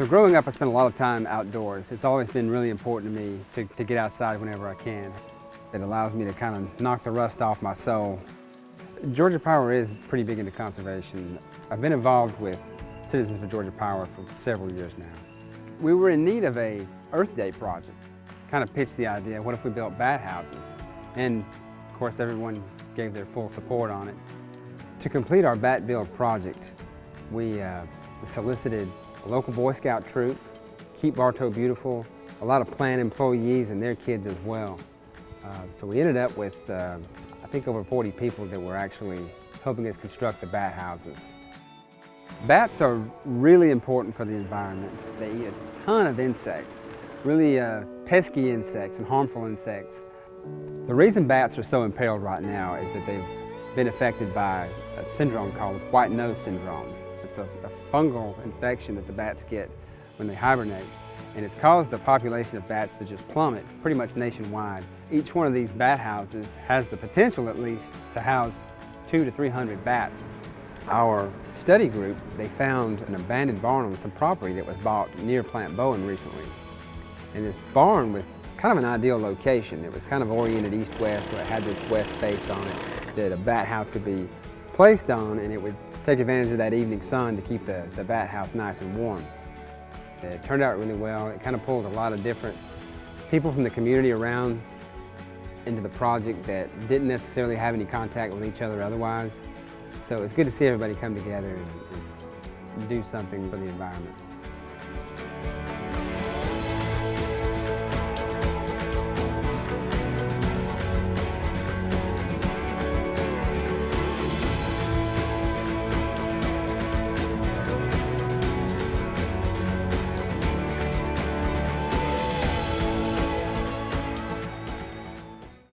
So growing up, I spent a lot of time outdoors. It's always been really important to me to, to get outside whenever I can. It allows me to kind of knock the rust off my soul. Georgia Power is pretty big into conservation. I've been involved with Citizens for Georgia Power for several years now. We were in need of a Earth Day project. Kind of pitched the idea, what if we built bat houses? And of course everyone gave their full support on it. To complete our bat build project, we uh, solicited a local Boy Scout troop, Keep Bartow Beautiful, a lot of plant employees and their kids as well. Uh, so we ended up with, uh, I think, over 40 people that were actually helping us construct the bat houses. Bats are really important for the environment. They eat a ton of insects, really uh, pesky insects and harmful insects. The reason bats are so imperiled right now is that they've been affected by a syndrome called white nose syndrome. It's a, a fungal infection that the bats get when they hibernate. And it's caused the population of bats to just plummet pretty much nationwide. Each one of these bat houses has the potential at least to house two to 300 bats. Our study group, they found an abandoned barn on some property that was bought near Plant Bowen recently. And this barn was kind of an ideal location. It was kind of oriented east-west, so it had this west face on it that a bat house could be placed on and it would take advantage of that evening sun to keep the, the bat house nice and warm. It turned out really well. It kind of pulled a lot of different people from the community around into the project that didn't necessarily have any contact with each other otherwise. So it's good to see everybody come together and, and do something for the environment.